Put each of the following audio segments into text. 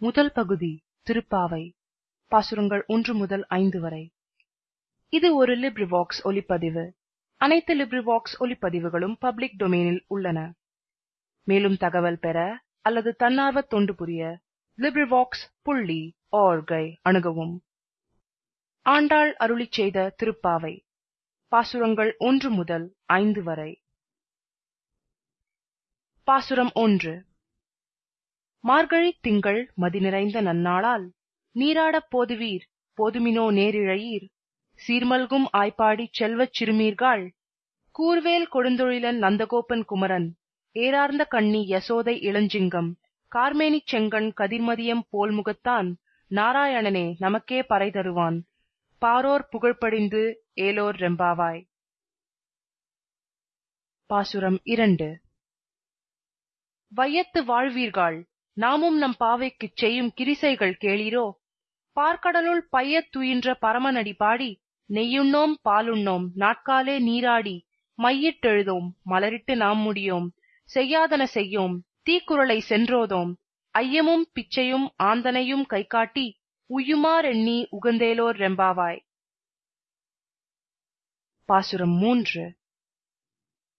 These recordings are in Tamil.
முதல் பகுதி திருப்பாவை பாசுரங்கள் ஒன்று முதல் ஐந்து வரை. இது ஒரு லிப்ரிவாக்ஸ் ஒலிப்பதிவு அனைத்து லிப்ரிவாக்ஸ் ஒலிப்பதிவுகளும் பப்ளிக் டொமைனில் உள்ளன. மேலும் தகவல் பெற அல்லது தன்னார்வ தொண்டு புரிய லிப்ரிவாக்ஸ் புள்ளி ஆர்கை அணுகவும். ஆண்டாள் அருளிச் செய்த திருப்பாவை பாசுரங்கள் ஒன்று முதல் ஐந்து வரை. பாசுரம் ஒன்று மார்கழித் திங்கள் மதி நிறைந்த நன்னாளால் நீராடப் போதுவீர் போதுமினோ நேரிழையீர். சீர்மல்கும் ஆய்ப்பாடிச் செல்வச் சிறுமீர்காள் கூர்வேல் கொடுந்தொழிலன் நந்தகோபன் குமரன் ஏரார்ந்த கண்ணி யசோதை இளஞ்சிங்கம் கார்மேனிச் செங்கண் கதிர்மதியம் போல் முகத்தான் நாராயணனே நமக்கே பறை தருவான். பாரோர் புகழ்படிந்து ஏலோர் ரெம்பாவாய். பாசுரம் இரண்டு. வையத்து வாழ்வீர்கள் நாமும் நம் பாவைக்குச் செய்யும் கிரிசைகள் கேளீரோ? பார்க்கடலுள் பையத் துயின்ற பரமனடி பாடி நெய்யுண்ணோம் பாலுண்ணோம் நாட்காலே நீராடி மையிட்டெழுதோம் மலரிட்டு நாம் முடியோம் செய்யாதன செய்யோம் தீக்குறளை சென்றோதோம் ஐயமும் பிச்சையும் ஆந்தனையும் கைகாட்டி உய்யுமாறெண்ணி உகந்தேலோர் ரெம்பாவாய். பாசுரம் மூன்று.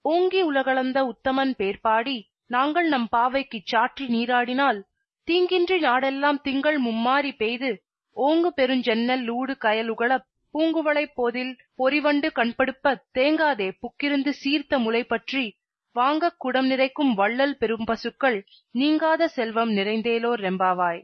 ஓங்கி உலகளந்த உத்தமன் பேர்பாடி நாங்கள் நம் பாவைக்குச் சாற்றி நீராடினால் தீங்கின்றி நாடெல்லாம் திங்கள் மும்மாரி பெய்து ஓங்கு பெருஞ்சென்னல் லூடு கயலுகளப் பூங்குவளைப் போதில் பொறிவண்டு கண்படுப்பத் தேங்காதே புக்கிருந்து சீர்த்த முளை பற்றி வாங்கக் குடம் நிறைக்கும் வள்ளல் பெரும் பசுக்கள் நீங்காத செல்வம் நிறைந்தேலோர் ரெம்பாவாய்.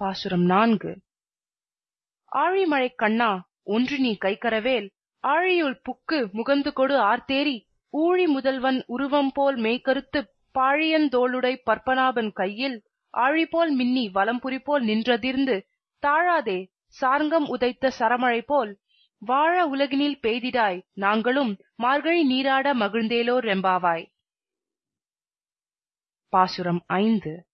பாசுரம் நான்கு. ஆழிமழைக் கண்ணா ஒன்று நீ கைக்கரவேல் ஆழியுள் புக்கு முகந்து கொடு ஆர்த்தேரி ஊழி முதல்வன் உருவம் போல் மெய்கருத்துப் பாழியந்தோளுடை பற்பனாபன் கையில் ஆழிபோல் மின்னி வலம்புரி போல் நின்றதிர்ந்து தாழாதே சார்ங்கம் உதைத்த சரமழை போல் வாழ உலகினில் பெய்திடாய் நாங்களும் மார்கழி நீராட மகிழ்ந்தேலோர் ரெம்பாவாய். பாசுரம் ஐந்து.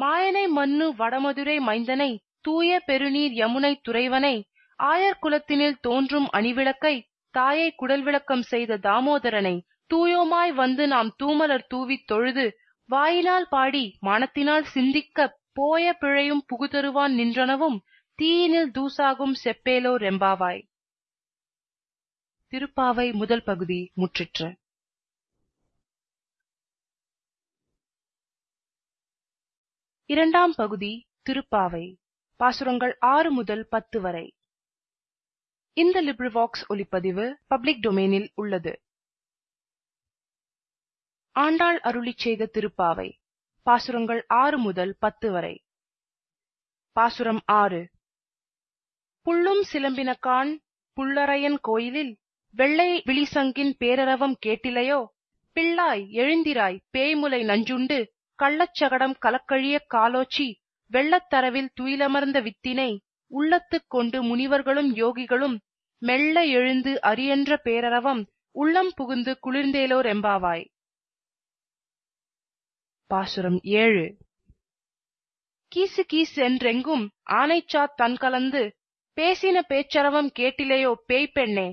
மாயனை மன்னு வடமதுரை மைந்தனை தூய பெருநீர் யமுனை துறைவனை ஆயர் குலத்தினில் தோன்றும் அணிவிளக்கை தாயை குடல் விளக்கம் செய்த தாமோதரனை தூயோமாய் வந்து நாம் தூமலர் தூவித் தொழுது வாயினால் பாடி மனத்தினால் சிந்திக்க போய பிழையும் புகுதருவான் நின்றனவும் தீயினில் தூசாகும் செப்பேலோ ரெம்பாவாய் திருப்பாவை முதல் பகுதி முற்றிற்று. இரண்டாம் பகுதி திருப்பாவை. பாசுரங்கள் ஆறு முதல் பத்து வரை. இந்த லிப்ரிவாக்ஸ் ஒலிப்பதிவு பப்ளிக் டொமைனில் உள்ளது. ஆண்டாள் அருளிச் செய்த திருப்பாவை பாசுரங்கள் ஆறு முதல் பத்து வரை. பாசுரம் ஆறு. புள்ளும் சிலம்பினக்கான் புள்ளரையன் கோயிலில் வெள்ளை விழிசங்கின் பேரரவம் கேட்டிலையோ பிள்ளாய் எழுந்திராய் பேய்முலை நஞ்சுண்டு கள்ளச்சகடம் கலக்கழிய காலோச்சி வெள்ளத்தரவில் துயிலமர்ந்த வித்தினை உள்ளத்துக் கொண்டு முனிவர்களும் யோகிகளும் மெல்ல எழுந்து அரியன்ற பேரரவம் உள்ளம் புகுந்து குளிர்ந்தேலோர் எம்பாவாய். பாசுரம் ஏழு. கீசு கீசு என்றெங்கும் ஆனைச்சாத் தன் கலந்து பேசின பேச்சரவம் கேட்டிலையோ பேய் பெண்ணே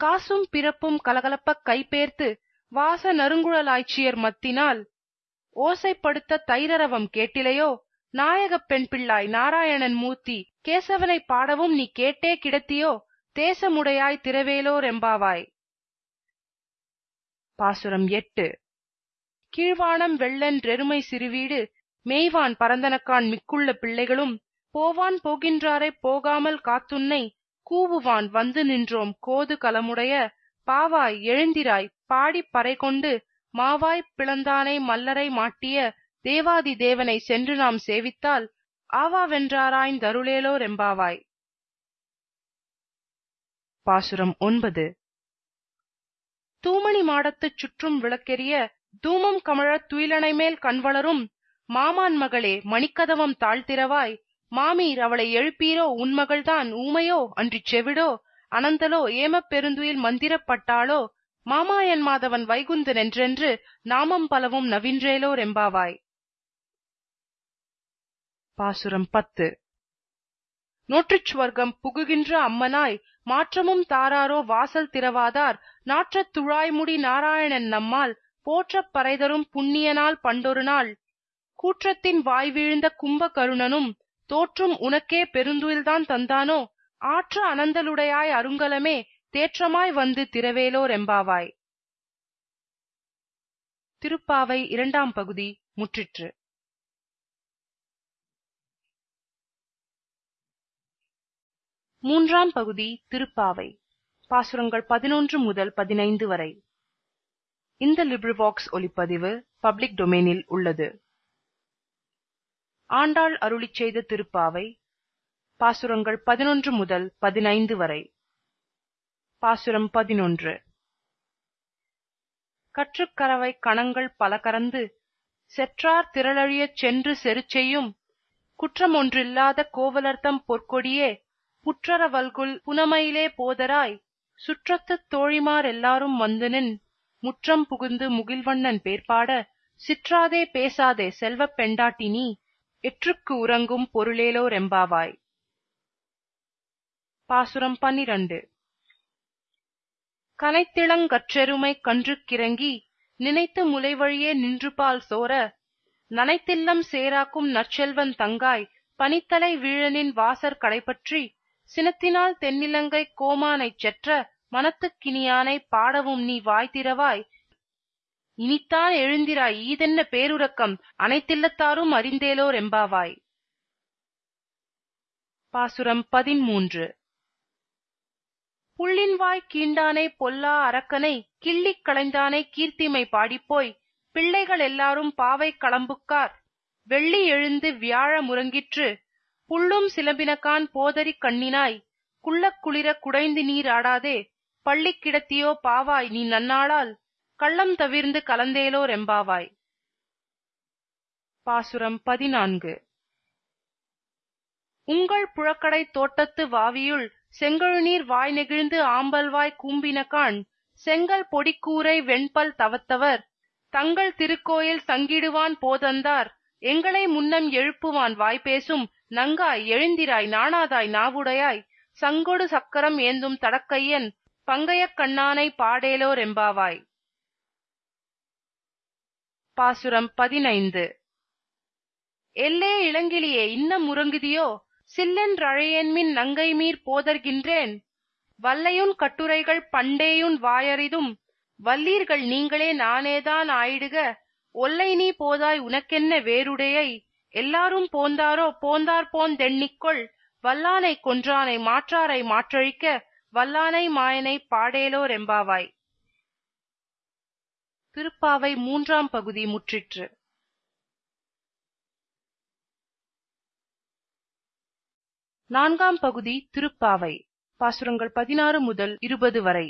காசும் பிறப்பும் கலகலப்பக் கைபேர்த்து வாச நறுங்குழலாய்ச்சியர் மத்தினால் ஓசைப்படுத்த தைரரவம் கேட்டிலையோ நாயகப் பெண் பிள்ளாய் நாராயணன் மூர்த்தி கேசவனை பாடவும் நீ கேட்டே கிடத்தியோ தேசமுடையாய் திரவேலோர் எம்பாவாய் பாசுரம் எட்டு. கீழ்வானம் வெள்ளென்றெருமை சிறுவீடு மேய்வான் பரந்தனக்கான் மிக்குள்ள பிள்ளைகளும் போவான் போகின்றாரை போகாமல் காத்துன்னை கூவுவான் வந்து நின்றோம் கோது கலமுடைய பாவாய் எழுந்திராய் பாடிப் பறை கொண்டு மாவாய்ப் பிளந்தானை மல்லரை மாட்டிய தேவாதி தேவனை சென்று நாம் சேவித்தால் ஆவாவென்றாராய்ந்தருளேலோ ரெம்பாவாய் தூமணி மாடத்துச் சுற்றும் விளக்கெரிய தூமம் கமழத் துயிலனை மேல் கண்வளரும் மாமான் மகளே மணிக்கதவம் தாழ்த்திரவாய் மாமீர் அவளை எழுப்பீரோ உன் மகள்தான் ஊமையோ? அன்றிச் செவிடோ? அனந்தலோ? ஏமப் பெருந்துயில் மந்திரப்பட்டாளோ மாமாயன் மாதவன் வைகுந்த என்றென்று நாமம் பலவும் நவின்றேலோ ரெம்பாவாய் பாசுரம் பத்து. நோற்றுச் சுவர்க்கம் புகுகின்ற அம்மனாய் மாற்றமும் தாராரோ வாசல் திறவாதார் நாற்றத் துழாய்முடி நாராயணன் நம்மால் போற்றப் பறைதரும் புண்ணியனால் பண்டொரு நாள். கூற்றத்தின் வாய் வீழ்ந்த கும்ப கருணனும் தோற்றும் உனக்கே பெருந்துயில்தான் தந்தானோ ஆற்ற அனந்தலுடையாய் அருங்கலமே தேற்றமாய் வந்து திரவேலோர் எம்பாவாய். திருப்பாவை இரண்டாம் பகுதி முற்றிற்று. மூன்றாம் பகுதி திருப்பாவை. பாசுரங்கள் பதினொன்று முதல் பதினைந்து வரை. இந்த லிப்ரிவாக்ஸ் ஒலிப்பதிவு பப்ளிக் டொமைனில் உள்ளது. ஆண்டாள் அருளிச் செய்த திருப்பாவை பாசுரங்கள் பதினொன்று முதல் பதினைந்து வரை. பாசுரம் பதினொன்று. கற்றுக்கரவை கணங்கள் பல கறந்து செற்றார் திரளழியச் சென்று செருச்செய்யும் குற்றமொன்றில்லாத கோவலர்த்தம் பொற்கொடியே புற்றர வல்குல் புனமையிலே போதராய் சுற்றத்துத் தோழிமார் எல்லாரும் வந்துனின் முற்றம் புகுந்து முகில்வண்ணன் பேர்பாட சிற்றாதே பேசாதே செல்வப் பெண்டாட்டி நீ எற்றுக்கு உறங்கும் பொருளேலோ ரெம்பாவாய் பாசுரம் பன்னிரண்டு. கனைத்திளங்கற்றெருமை கன்றுக்கிறங்கி நினைத்து முலைவழியே நின்றுபால் சோர நனைத்தில்லம் சேராக்கும் நற்செல்வன் தங்காய் பனித்தலை வீழனின் வாசற் கடைப்பற்றி சினத்தினால் தென்னிலங்கை கோமானைச் செற்ற மனத்துக்கினியானை பாடவும் நீ வாய் திறவாய். இனித்தான் எழுந்திராய் ஈதென்ன பேருறக்கம்? அனைத்தில்லத்தாரும் அறிந்தேலோர் எம்பாவாய். பாசுரம் பதிமூன்று புள்ளின்வாய் கீண்டானை பொல்லா அரக்கனை கிள்ளிக் களைந்தானை கீர்த்திமை பாடிப்போய். பிள்ளைகள் எல்லாரும் பாவை களம்புக்கார் வெள்ளி எழுந்து வியாழ முறங்கிற்று புள்ளும் சிலம்பினகான் போதரி கண்ணினாய். குள்ளக் குளிர குடைந்து நீர் ஆடாதே. பள்ளி கிடத்தியோ பாவாய் நீ நன்னாளால். கள்ளம் தவிர்ந்து கலந்தேலோ ரெம்பாவாய் பாசுரம் பதினான்கு. உங்கள் புழக்கடை தோட்டத்து வாவியுள் செங்கழுநீர் வாய் நெகிழ்ந்து ஆம்பல்வாய் கூம்பினகான் செங்கல் பொடிக்கூரை வெண்பல் தவத்தவர். தங்கள் திருக்கோயில் சங்கிடுவான் போதந்தார். எங்களை முன்னம் எழுப்புவான் வாய்பேசும் நங்காய் எழுந்திராய் நாணாதாய் நாவுடையாய் சங்கொடு சக்கரம் ஏந்தும் தடக்கையன் பங்கையக் கண்ணானை பாடேலோர் எம்பாவாய் பாசுரம் பதினைந்து. எல்லே இளங்கிளியே இன்னம் உறங்குதியோ? சில்லென்றழையன்மின் நங்கைமீர் போதர்கின்றேன். வல்லையுன் கட்டுரைகள் பண்டேயுன் வாயறிதும் வல்லீர்கள் நீங்களே நானேதான் ஆயிடுக. ஒல்லை நீ போதாய் உனக்கென்ன வேறுடையை? எல்லாரும் போந்தாரோ போந்தார் போந்தெண்ணிக்கொள் வல்லானை கொன்றானை மாற்றாரை மாற்றழிக்க வல்லானை மாயனை பாடேலோ ரெம்பாவாய் திருப்பாவை மூன்றாம் பகுதி முற்றிற்று. நான்காம் பகுதி திருப்பாவை பாசுரங்கள் பதினாறு முதல் இருபது வரை.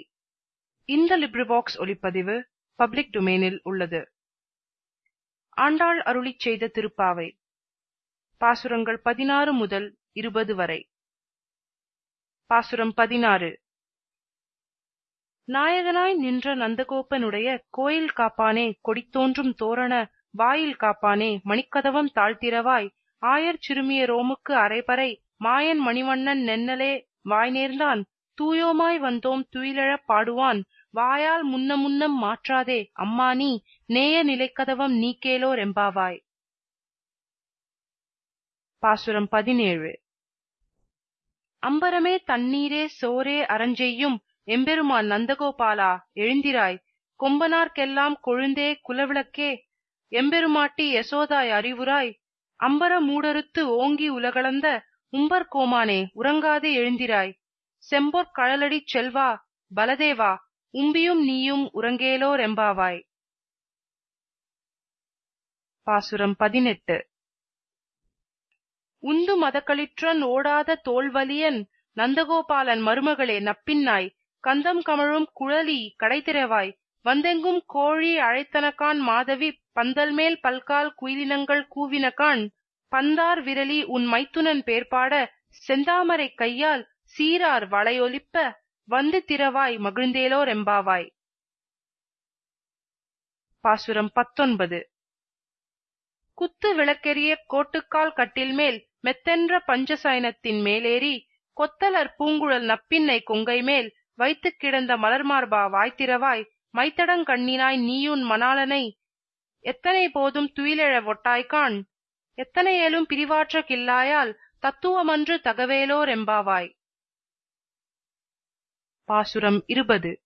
இந்த லிப்ரிவாக்ஸ் ஒலிப்பதிவு பப்ளிக் டொமைனில் உள்ளது. ஆண்டாள் அருளிச் செய்த திருப்பாவை. பாசுரங்கள் பதினாறு முதல் இருபது வரை. பாசுரம் பதினாறு. நாயகனாய் நின்ற நந்தகோபனுடைய கோயில் காப்பானே கொடித்தோன்றும் தோரண வாயில் காப்பானே மணிக்கதவம் தாழ்த்திரவாய் ஆயர் சிறுமிய ரோமுக்கு அரைபறை மாயன் மணிவண்ணன் நென்னலே வாய் நேர்ந்தான் தூயோமாய் வந்தோம் துயிலழப் பாடுவான் வாயால் முன்ன முன்னம் மாற்றாதே அம்மா நீ நேய நிலைக்கதவம் நீக்கேலோர் எம்பாவாய். பாசுரம் பதினேழு. அம்பரமே தண்ணீரே சோரே அரஞ்செய்யும் எம்பெருமான் நந்தகோபாலா எழுந்திராய். கொம்பனார்க்கெல்லாம் கொழுந்தே குலவிளக்கே. எம்பெருமாட்டி யசோதாய் அறிவுராய் அம்பர மூடறுத்து ஓங்கி உலகளந்த உம்பர் கோமானே உறங்காதே எழுந்திராய். செம்பொற் கழலடிச் செல்வா பலதேவா உம்பியும் நீயும் உறங்கேலோ ரெம்பாவாய். பாசுரம் பதினெட்டு. உந்து மதக்களிற்றன் ஓடாத தோல்வலியன் நந்தகோபாலன் மருமகளே நப்பின்னாய். கந்தம் கமழும் குழலி கடைத்திரவாய் வந்தெங்கும் கோழி அழைத்தனகான் மாதவி பந்தல்மேல் பல்கால் குயிலினங்கள் கூவினகான். பந்தார் விரலி உன் மைத்துனன் பேர்பாட செந்தாமரை கையால் சீரார் வளையொலிப்ப வந்து திரவாய் மகிழ்ந்தேலோ ரெம்பாவாய் பாசுரம் பத்தொன்பது. குத்து விளக்கெரிய கோட்டுக்கால் கட்டில் மெத்தென்ற பஞ்சசயனத்தின் மேலேறி கொத்தலர் பூங்குழல் நப்பின்னை கொங்கை மேல் வைத்துக் கிடந்த மலர்மார்பா வாய்த்திரவாய் மைத்தடங் கண்ணினாய் நீயுன் மணாளனை எத்தனை போதும் துயிலெழ வொட்டாய்க்காண் எத்தனையேலும் பிரிவாற்ற கில்லாயால் தத்துவமன்று தகவேலோர் எம்பாவாய்? பாசுரம் இருபது.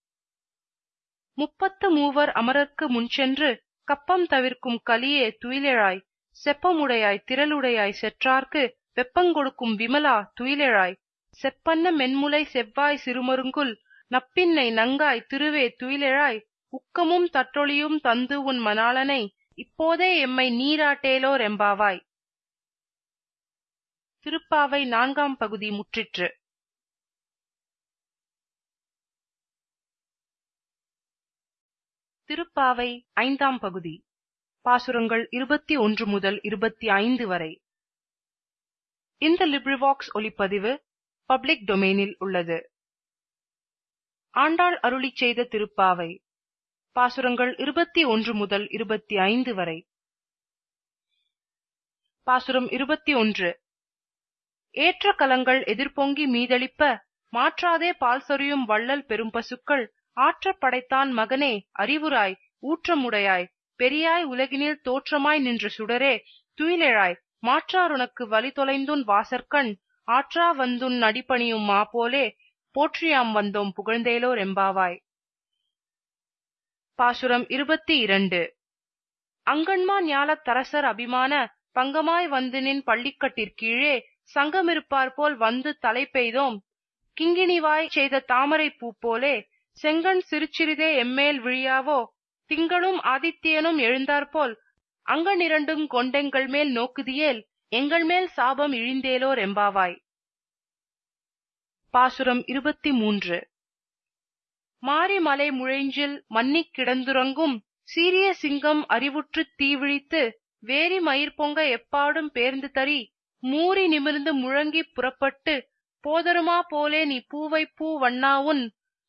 முப்பத்து மூவர் அமரர்க்கு முன்சென்று கப்பம் தவிர்க்கும் கலியே துயிலெழாய். செப்பமுடையாய் திரளுடையாய் செற்றார்க்கு வெப்பங்கொடுக்கும் விமலா துயிலெழாய். செப்பன்ன மென்முலை செவ்வாய் சிறுமருங்குல் நப்பின்னை நங்காய் திருவே துயிலெழாய். உக்கமும் தற்றொளியும் தந்து உன் மணாளனை இப்போதே எம்மை நீராட்டேலோ ரெம்பாவாய் திருப்பாவை நான்காம் பகுதி முற்றிற்று. திருப்பாவை ஐந்தாம் பகுதி. பாசுரங்கள் இருபத்தி ஒன்று முதல் இருபத்தி ஐந்து வரை. இந்த லிப்ரிவாக்ஸ் ஒலிப்பதிவு பப்ளிக் டொமைனில் உள்ளது. ஆண்டாள் அருளிச் செய்த திருப்பாவை பாசுரங்கள் இருபத்தி ஒன்று முதல் இருபத்தி ஐந்து வரை. பாசுரம் இருபத்தி ஒன்று. ஏற்ற கலங்கள் எதிர்பொங்கி மீதளிப்ப மாற்றாதே பால் சொரியும் வள்ளல் பெரும் பசுக்கள் ஆற்றப் படைத்தான் மகனே அறிவுராய் ஊற்றமுடையாய் பெரியாய் உலகினில் தோற்றமாய் நின்ற சுடரே துயிலெழாய் மாற்றாருனக்கு வழி தொலைந்துன் வாசற்கண் ஆற்றா வந்துன் அடிபணியும் மா போலே போற்றியாம் வந்தோம் புகழ்ந்தேலோர் எம்பாவாய். பாசுரம் இருபத்தி இரண்டு அங்கண்மா ஞாலத் தரசர் அபிமான பங்கமாய் வந்து நின் பள்ளிக்கட்டிற்கீழே சங்கமிருப்பார் போல் வந்து தலை பெய்தோம் கிங்கிணிவாய் செய்த தாமரை பூ போலே செங்கண் சிறுசிறிதே எம்மேல் விழியாவோ திங்களும் ஆதித்யனும் எழுந்தாற்போல் அங்கனிரண்டும் கொண்டெங்கள் மேல் நோக்குதியேல் எங்கள் மேல் சாபம் இழிந்தேலோ ரெம்பாவாய் பாசுரம் இருபத்தி மூன்று மாரிமலை முழைஞ்சில் மன்னிக் கிடந்துறங்கும் சீரிய சிங்கம் அறிவுற்றுத் தீவிழித்து வேரி மயிர் பொங்க எப்பாடும் பேர்ந்து தரி மூறி நிமிர்ந்து முழங்கிப் புறப்பட்டு போதருமா போலே நீ பூவை பூ வண்ணாவுன்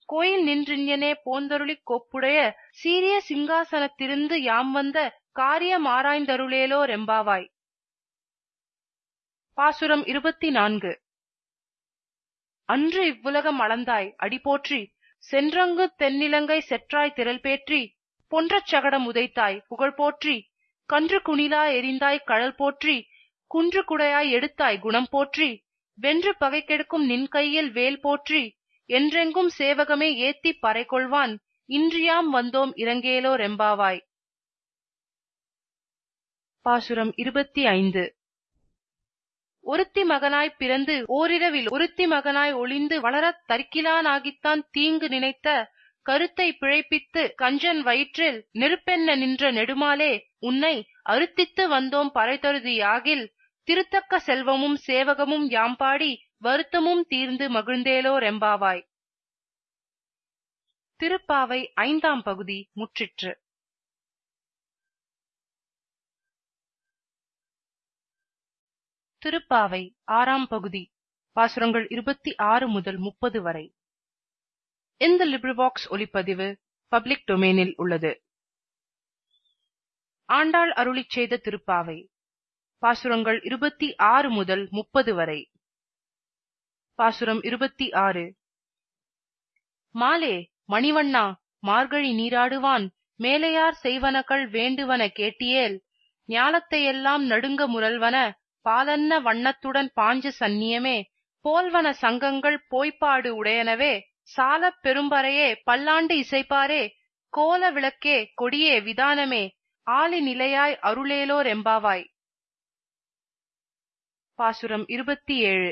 கோயில் நின்றிஞ்ஞனே போந்தருளிக் கோப்புடைய சீரிய சிங்காசனத்திருந்து யாம் வந்த காரியம் ஆராய்ந்தருளேலோ ரெம்பாவாய் பாசுரம் இருபத்தி நான்கு அன்று இவ்வுலகம் அளந்தாய் அடிபோற்றி சென்றங்கு தென்னிலங்கை செற்றாய் திரள் பேற்றி பொன்றச் சகடம் உதைத்தாய் புகழ் போற்றி கன்று குணிலா எரிந்தாய் கழல் போற்றி குன்று குடையாய் எடுத்தாய் குணம் போற்றி வென்று பகை கெடுக்கும் நின் கையில் வேல் போற்றி என்றெங்கும் சேவகமே ஏத்திப் பறை கொள்வான் இன்றியாம் வந்தோம் இரங்கேலோ ரெம்பாவாய். பாசுரம் இருபத்தி ஐந்து. ஒருத்தி மகனாய் பிறந்து ஓரிரவில் ஒருத்தி மகனாய் ஒளிந்து வளரத் தரிக்கிலானாகித்தான் தீங்கு நினைத்த கருத்தை பிழைப்பித்து கஞ்சன் வயிற்றில் நெருப்பென்ன நின்ற நெடுமாலே உன்னை அருத்தித்து வந்தோம் பறைதருதி யாகில். திருத்தக்க செல்வமும் சேவகமும் யாம்பாடி வருத்தமும் தீர்ந்து மகிழ்ந்தேலோ ரெம்பாவாய். திருப்பாவை ஐந்தாம் பகுதி முற்றிற்று. திருப்பாவை ஆறாம் பகுதி பாசுரங்கள் இருபத்தி ஆறு முதல் முப்பது வரை. இந்த லிப்ரிபாக்ஸ் ஒலிப்பதிவு பப்ளிக் டொமைனில் உள்ளது. ஆண்டாள் அருளிச் செய்த திருப்பாவை பாசுரங்கள் இருபத்தி ஆறு முதல் முப்பது வரை. பாசுரம் இருபத்தி ஆறு மாலே மணிவண்ணா மார்கழி நீராடுவான் மேலையார் செய்வனகள் வேண்டுவன கேட்டியேல் ஞாலத்தையெல்லாம் நடுங்க முரல்வன பாலன்ன வண்ணத்துடன் பாஞ்ச சந்நியமே போல்வன சங்கங்கள் போய்ப்பாடு உடையனவே சாலப் பெரும்பறையே பல்லாண்டு இசைப்பாரே கோல விளக்கே கொடியே விதானமே ஆளி நிலையாய் அருளேலோர் எம்பாவாய். பாசுரம் இருபத்தி ஏழு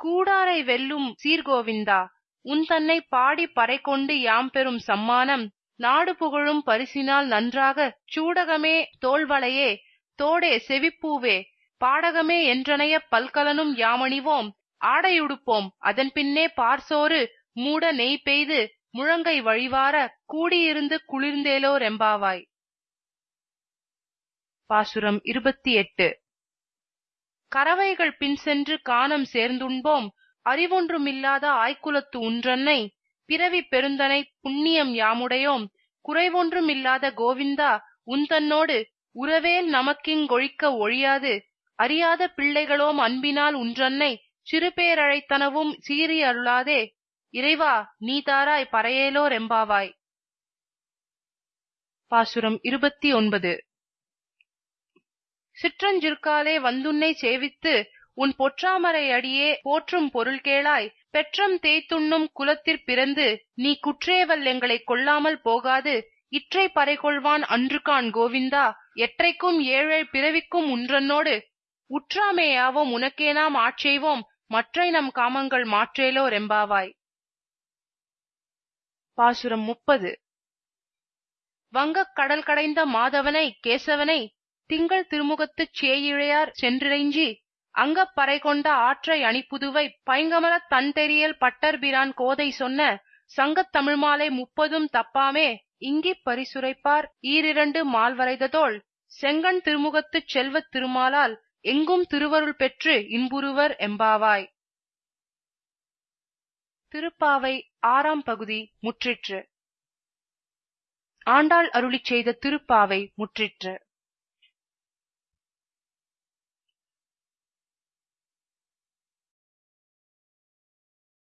கூடாரை வெல்லும் சீர்கோவிந்தா உன் தன்னை பாடி பறை கொண்டு யாம் பெறும் சம்மானம் நாடு புகழும் பரிசினால் நன்றாக சூடகமே தோள்வளையே தோடே செவிப்பூவே பாடகமே என்றனைய பல்கலனும் யாமணிவோம் ஆடையுடுப்போம் அதன் பின்னே பார்சோறு மூட நெய் பெய்து முழங்கை வழிவார கூடியிருந்து குளிர்ந்தேலோ ரெம்பாவாய் பாசுரம் இருபத்தி எட்டு. கறவைகள் பின் சென்று கானம் சேர்ந்துண்போம். அறிவொன்றுமில்லாத ஆய்க்குலத்து உன்றன்னை பிறவி பெருந்தனை புண்ணியம் யாமுடையோம். குறைவொன்றுமில்லாத கோவிந்தா உந்தன்னோடு உறவேல் நமக்கிங்கொழிக்க ஒழியாது. அறியாத பிள்ளைகளோம் அன்பினால் உன்றன்னை சிறுபேரழைத்தனவும் சீறி அருளாதே. இறைவா நீ தாராய் பறையேலோ ரெம்பாவாய் பாசுரம் இருபத்தி ஒன்பது. சிற்றஞ்சிற்காலே வந்துன்னை சேவித்து உன் பொற்றாமரை அடியே போற்றும் பொருள் கேளாய் பெற்றம் தேய்த்துண்ணும் குலத்திற் பிறந்து நீ குற்றேவல் எங்களை கொள்ளாமல் போகாது இற்றை பறைகொள்வான் அன்றுகான் கோவிந்தா எற்றைக்கும் ஏழேழ் பிறவிக்கும் உன்றன்னோடு உற்றாமே யாவோம் உனக்கே நாம் ஆட்செய்வோம் மற்றை நம் காமங்கள் மாற்றேலோ ரெம்பாவாய். பாசுரம் முப்பது. வங்கக் கடல் கடைந்த மாதவனை கேசவனை திங்கள் திருமுகத்துச் சேயிழையார் சென்றிறைஞ்சி அங்கப் பறை கொண்ட ஆற்றை அணிப்புதுவை பைங்கமலத் தன்தெரியல் பட்டர்பிரான் கோதை சொன்ன சங்கத் தமிழ்மாலை முப்பதும் தப்பாமே இங்கிப் பரிசுரைப்பார் ஈரிரண்டு மால்வரைததோள் செங்கண் திருமுகத்துச் செல்வத் திருமாலால் எங்கும் திருவருள் பெற்று இன்புறுவர் எம்பாவாய். திருப்பாவை ஆறாம் பகுதி முற்றிற்று. ஆண்டாள் அருளிச் செய்த திருப்பாவை முற்றிற்று.